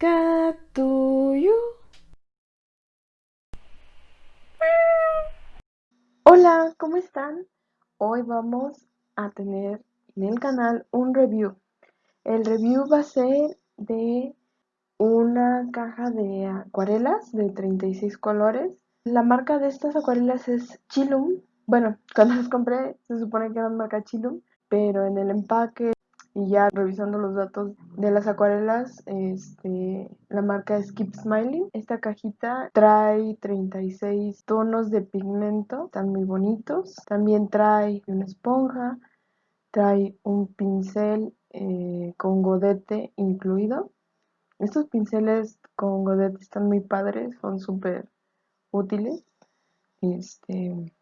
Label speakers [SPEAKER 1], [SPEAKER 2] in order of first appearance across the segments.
[SPEAKER 1] Catuyo. Hola, ¿cómo están? Hoy vamos a tener en el canal un review. El review va a ser de una caja de acuarelas de 36 colores. La marca de estas acuarelas es Chilum. Bueno, cuando las compré se supone que eran marca Chilum, pero en el empaque y ya revisando los datos de las acuarelas, este, la marca es Keep Smiling. Esta cajita trae 36 tonos de pigmento, están muy bonitos. También trae una esponja, trae un pincel eh, con godete incluido. Estos pinceles con godete están muy padres, son súper útiles. Este,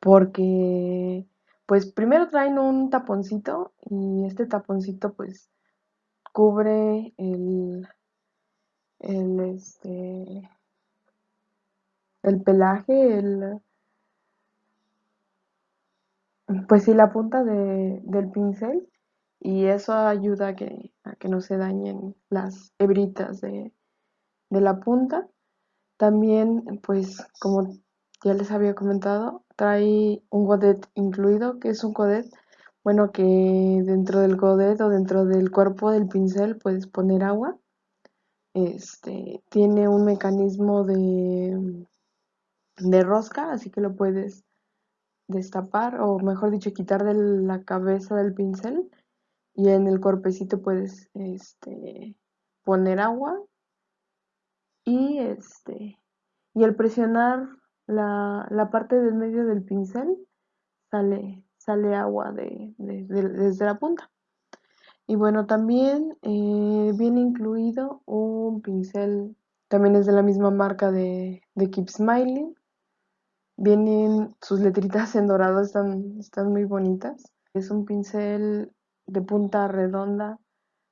[SPEAKER 1] porque pues primero traen un taponcito y este taponcito pues cubre el, el este el pelaje, el pues sí la punta de, del pincel y eso ayuda a que, que no se dañen las hebritas de, de la punta. También pues como ya les había comentado, trae un godet incluido, que es un godet, bueno, que dentro del godet o dentro del cuerpo del pincel puedes poner agua. Este, tiene un mecanismo de, de rosca, así que lo puedes destapar o mejor dicho quitar de la cabeza del pincel y en el cuerpecito puedes este, poner agua y este y al presionar la, la parte del medio del pincel sale, sale agua de, desde la punta. Y bueno, también eh, viene incluido un pincel, también es de la misma marca de, Keep Smiling. Vienen sus letritas en dorado, están, están muy bonitas. Es un pincel de punta redonda,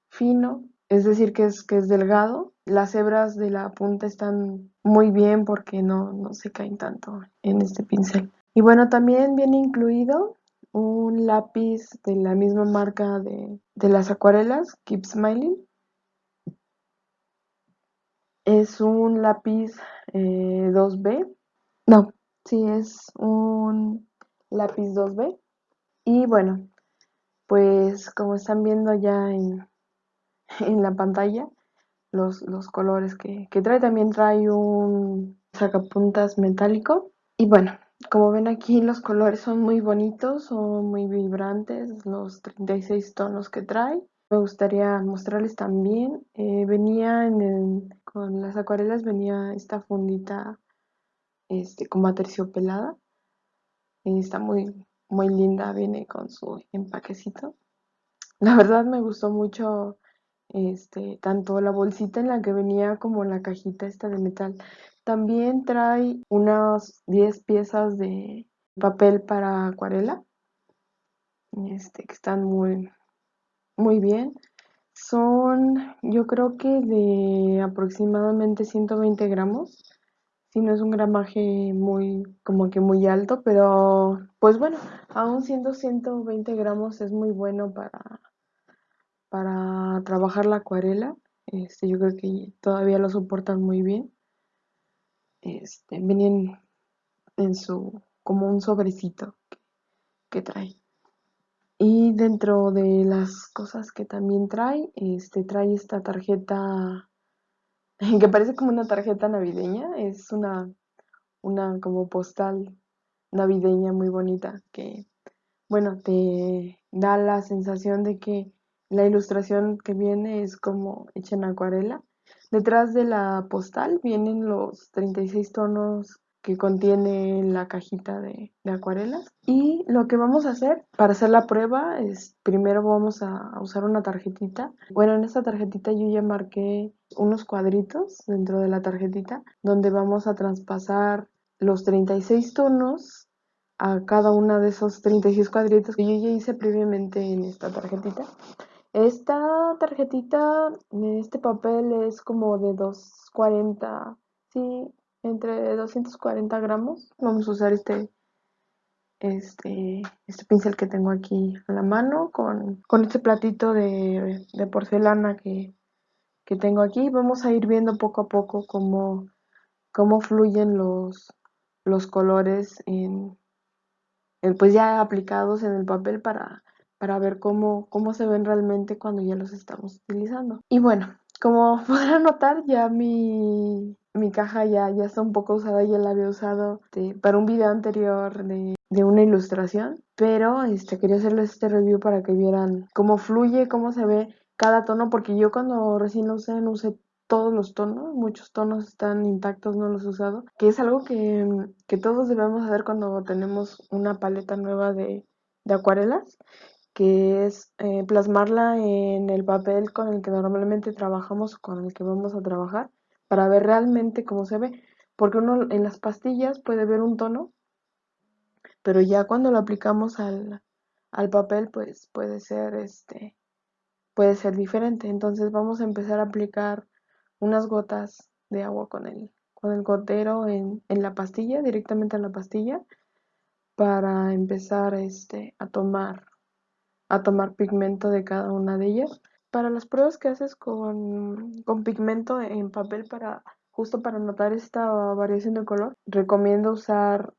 [SPEAKER 1] fino, es decir, que es, que es delgado. Las hebras de la punta están muy bien porque no, no se caen tanto en este pincel. Y bueno, también viene incluido un lápiz de la misma marca de, las acuarelas, Keep Smiling. Es un lápiz 2B. Eh, no, sí, es un lápiz 2B. Y bueno, pues como están viendo ya en, en la pantalla los, los colores que, que, trae. También trae un sacapuntas metálico. Y bueno, como ven aquí los colores son muy bonitos, son muy vibrantes los 36 tonos que trae. Me gustaría mostrarles también, eh, venía en el, con las acuarelas venía esta fundita este, como aterciopelada. está muy, muy linda, viene con su empaquecito. La verdad me gustó mucho este, tanto la bolsita en la que venía como la cajita esta de metal. También trae unas 10 piezas de papel para acuarela, este, que están muy, muy bien. Son, yo creo que de aproximadamente 120 gramos. Si no es un gramaje muy, como que muy alto, pero pues bueno, aún siendo 120 gramos es muy bueno para, para trabajar la acuarela. Este, yo creo que todavía lo soportan muy bien. Este, venían en su, como un sobrecito que, trae. Y dentro de las cosas que también trae, este, trae esta tarjeta que parece como una tarjeta navideña, es una, una como postal navideña muy bonita que, bueno, te da la sensación de que la ilustración que viene es como hecha en acuarela. Detrás de la postal vienen los 36 tonos que contiene la cajita de, acuarelas. Y lo que vamos a hacer para hacer la prueba es, primero vamos a usar una tarjetita. Bueno, en esta tarjetita yo ya marqué unos cuadritos dentro de la tarjetita donde vamos a traspasar los 36 tonos a cada una de esos 36 cuadritos que yo ya hice previamente en esta tarjetita. Esta tarjetita, este papel es como de 240, sí, entre 240 gramos. Vamos a usar este, este, este pincel que tengo aquí a la mano con, con este platito de, porcelana que, que tengo aquí. Vamos a ir viendo poco a poco cómo, cómo fluyen los, los colores pues ya aplicados en el papel para, para ver cómo, cómo se ven realmente cuando ya los estamos utilizando. Y bueno, como podrán notar, ya mi, mi caja ya, ya está un poco usada, ya la había usado para un video anterior de, de, una ilustración, pero este, quería hacerles este review para que vieran cómo fluye, cómo se ve cada tono, porque yo cuando recién lo usé no usé todos los tonos, muchos tonos están intactos, no los he usado, que es algo que, que todos debemos hacer cuando tenemos una paleta nueva de, de acuarelas que es eh, plasmarla en el papel con el que normalmente trabajamos con el que vamos a trabajar para ver realmente cómo se ve. Porque uno en las pastillas puede ver un tono, pero ya cuando lo aplicamos al, al papel, pues puede ser este puede ser diferente. Entonces vamos a empezar a aplicar unas gotas de agua con el, con el gotero en, en la pastilla, directamente en la pastilla, para empezar este, a tomar a tomar pigmento de cada una de ellas. Para las pruebas que haces con, con pigmento en papel para justo para notar esta variación de color, recomiendo usar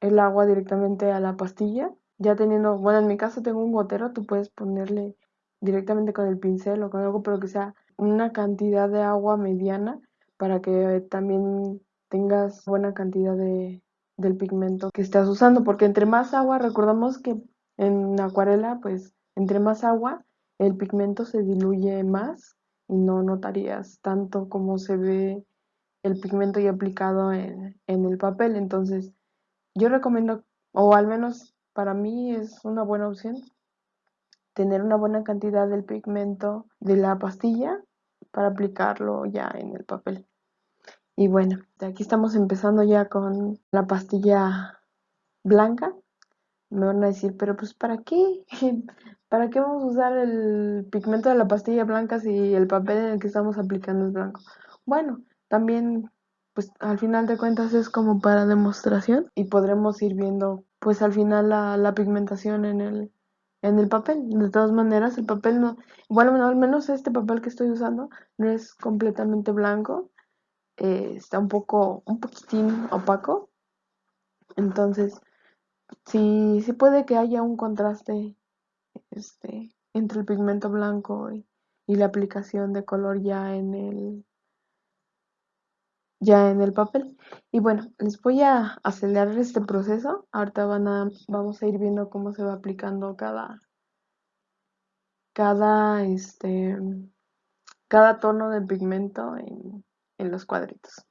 [SPEAKER 1] el agua directamente a la pastilla. Ya teniendo, bueno, en mi caso tengo un gotero, tú puedes ponerle directamente con el pincel o con algo, pero que sea una cantidad de agua mediana para que también tengas buena cantidad de, del pigmento que estás usando, porque entre más agua, recordamos que en acuarela, pues entre más agua, el pigmento se diluye más y no notarías tanto como se ve el pigmento ya aplicado en, el papel. Entonces, yo recomiendo, o al menos para mí es una buena opción, tener una buena cantidad del pigmento de la pastilla para aplicarlo ya en el papel. Y bueno, aquí estamos empezando ya con la pastilla blanca me van a decir, pero pues ¿para qué? ¿Para qué vamos a usar el pigmento de la pastilla blanca si el papel en el que estamos aplicando es blanco? Bueno, también pues al final de cuentas es como para demostración y podremos ir viendo pues al final la, pigmentación en el, en el papel. De todas maneras, el papel no, bueno, al menos este papel que estoy usando no es completamente blanco, eh, está un poco, un poquitín opaco. Entonces, sí, sí puede que haya un contraste este, entre el pigmento blanco y, la aplicación de color ya en el ya en el papel. Y bueno, les voy a acelerar este proceso. Ahorita van a, vamos a ir viendo cómo se va aplicando cada, cada, este, cada tono de pigmento en, en los cuadritos.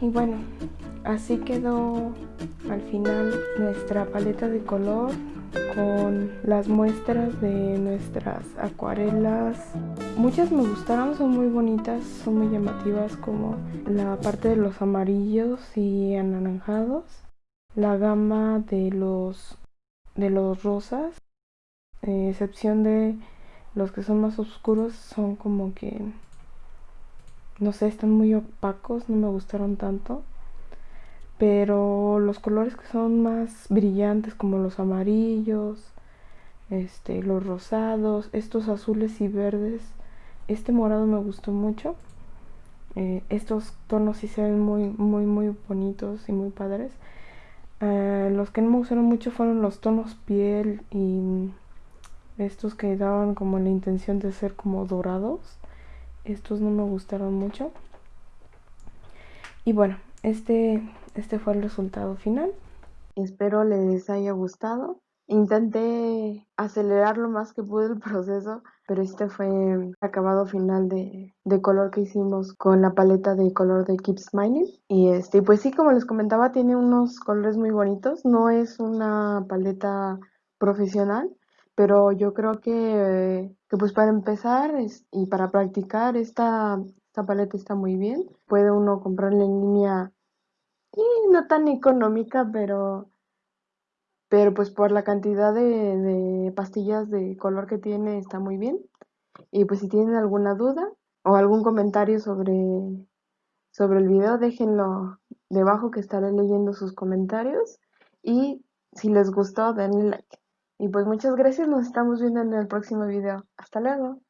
[SPEAKER 1] Y bueno, así quedó al final nuestra paleta de color con las muestras de nuestras acuarelas. Muchas me gustaron, son muy bonitas, son muy llamativas como la parte de los amarillos y anaranjados, la gama de los de los rosas, eh, excepción de los que son más oscuros son como que no sé, están muy opacos, no me gustaron tanto. Pero los colores que son más brillantes como los amarillos, este, los rosados, estos azules y verdes, este morado me gustó mucho. Eh, estos tonos sí se ven muy, muy, muy bonitos y muy padres. Eh, los que no me gustaron mucho fueron los tonos piel y estos que daban como la intención de ser como dorados. Estos no me gustaron mucho. Y bueno, este, este fue el resultado final. Espero les haya gustado. Intenté acelerar lo más que pude el proceso, pero este fue el acabado final de, de, color que hicimos con la paleta de color de Keep Smiling. Y este, pues sí, como les comentaba, tiene unos colores muy bonitos. No es una paleta profesional, pero yo creo que, que pues para empezar y para practicar esta, esta paleta está muy bien. Puede uno comprarla en línea y no tan económica, pero, pero pues por la cantidad de, de pastillas de color que tiene está muy bien. Y pues si tienen alguna duda o algún comentario sobre, sobre el video, déjenlo debajo que estaré leyendo sus comentarios. Y si les gustó, denle like. Y pues muchas gracias, nos estamos viendo en el próximo video. Hasta luego.